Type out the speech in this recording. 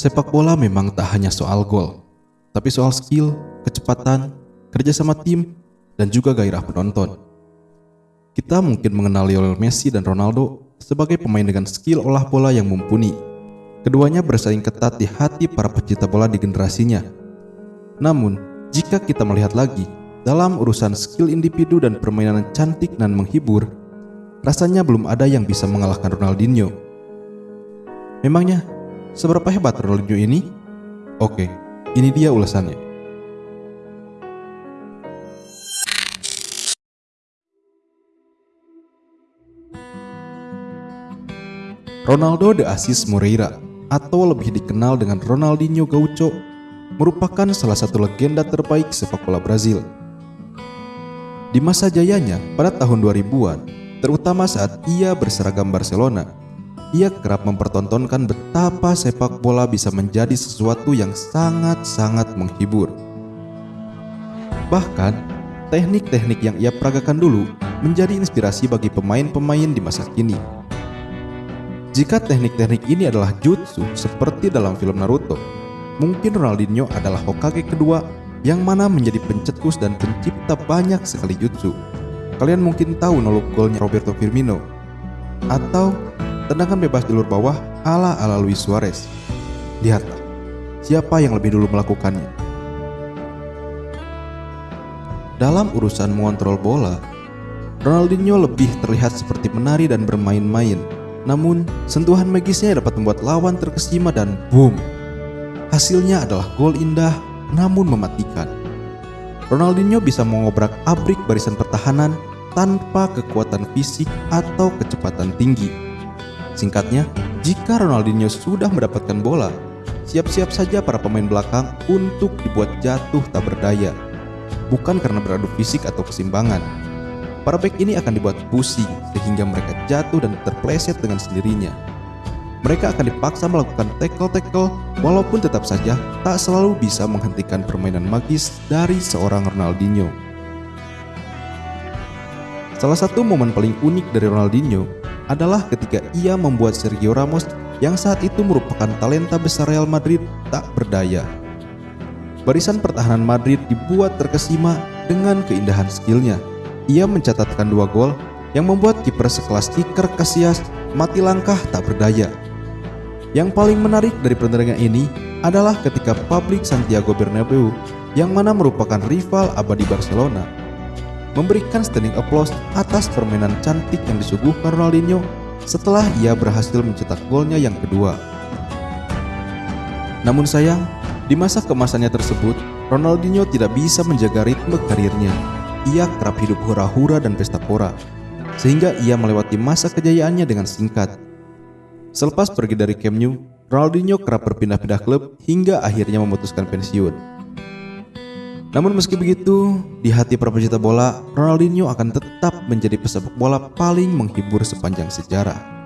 Sepak bola memang tak hanya soal gol, tapi soal skill, kecepatan, kerjasama tim, dan juga gairah penonton. Kita mungkin mengenal Lionel Messi dan Ronaldo sebagai pemain dengan skill olah bola yang mumpuni. Keduanya bersaing ketat di hati para pecinta bola di generasinya. Namun, jika kita melihat lagi, dalam urusan skill individu dan permainan cantik dan menghibur, rasanya belum ada yang bisa mengalahkan Ronaldinho. Memangnya Seberapa hebat Ronaldinho ini? Oke, ini dia ulasannya. Ronaldo de Assis Moreira atau lebih dikenal dengan Ronaldinho Gaucho merupakan salah satu legenda terbaik sepak bola Brazil. Di masa jayanya pada tahun 2000-an, terutama saat ia berseragam Barcelona, ia kerap mempertontonkan betapa sepak bola bisa menjadi sesuatu yang sangat-sangat menghibur. Bahkan, teknik-teknik yang ia peragakan dulu menjadi inspirasi bagi pemain-pemain di masa kini. Jika teknik-teknik ini adalah jutsu seperti dalam film Naruto, mungkin Ronaldinho adalah Hokage kedua yang mana menjadi pencetus dan pencipta banyak sekali jutsu. Kalian mungkin tahu nolok golnya Roberto Firmino atau tendangan bebas jalur bawah ala-ala Luis Suarez. Lihatlah, siapa yang lebih dulu melakukannya. Dalam urusan mengontrol bola, Ronaldinho lebih terlihat seperti menari dan bermain-main. Namun, sentuhan magisnya dapat membuat lawan terkesima dan boom. Hasilnya adalah gol indah namun mematikan. Ronaldinho bisa mengobrak-abrik barisan pertahanan tanpa kekuatan fisik atau kecepatan tinggi. Singkatnya, jika Ronaldinho sudah mendapatkan bola, siap-siap saja para pemain belakang untuk dibuat jatuh tak berdaya. Bukan karena beradu fisik atau kesimbangan. Para back ini akan dibuat pusing sehingga mereka jatuh dan terpleset dengan sendirinya. Mereka akan dipaksa melakukan tackle-tackle walaupun tetap saja tak selalu bisa menghentikan permainan magis dari seorang Ronaldinho. Salah satu momen paling unik dari Ronaldinho adalah ketika ia membuat Sergio Ramos yang saat itu merupakan talenta besar Real Madrid tak berdaya. Barisan pertahanan Madrid dibuat terkesima dengan keindahan skillnya. Ia mencatatkan dua gol yang membuat kiper sekelas Iker Casillas mati langkah tak berdaya. Yang paling menarik dari pertandingan ini adalah ketika publik Santiago Bernabeu yang mana merupakan rival abadi Barcelona memberikan standing applause atas permainan cantik yang disuguhkan Ronaldinho setelah ia berhasil mencetak golnya yang kedua. Namun sayang, di masa kemasannya tersebut, Ronaldinho tidak bisa menjaga ritme karirnya. Ia kerap hidup hura-hura dan pesta pora, sehingga ia melewati masa kejayaannya dengan singkat. Selepas pergi dari Camp Nou, Ronaldinho kerap berpindah-pindah klub hingga akhirnya memutuskan pensiun. Namun meski begitu, di hati para pecinta bola, Ronaldinho akan tetap menjadi pesepak bola paling menghibur sepanjang sejarah.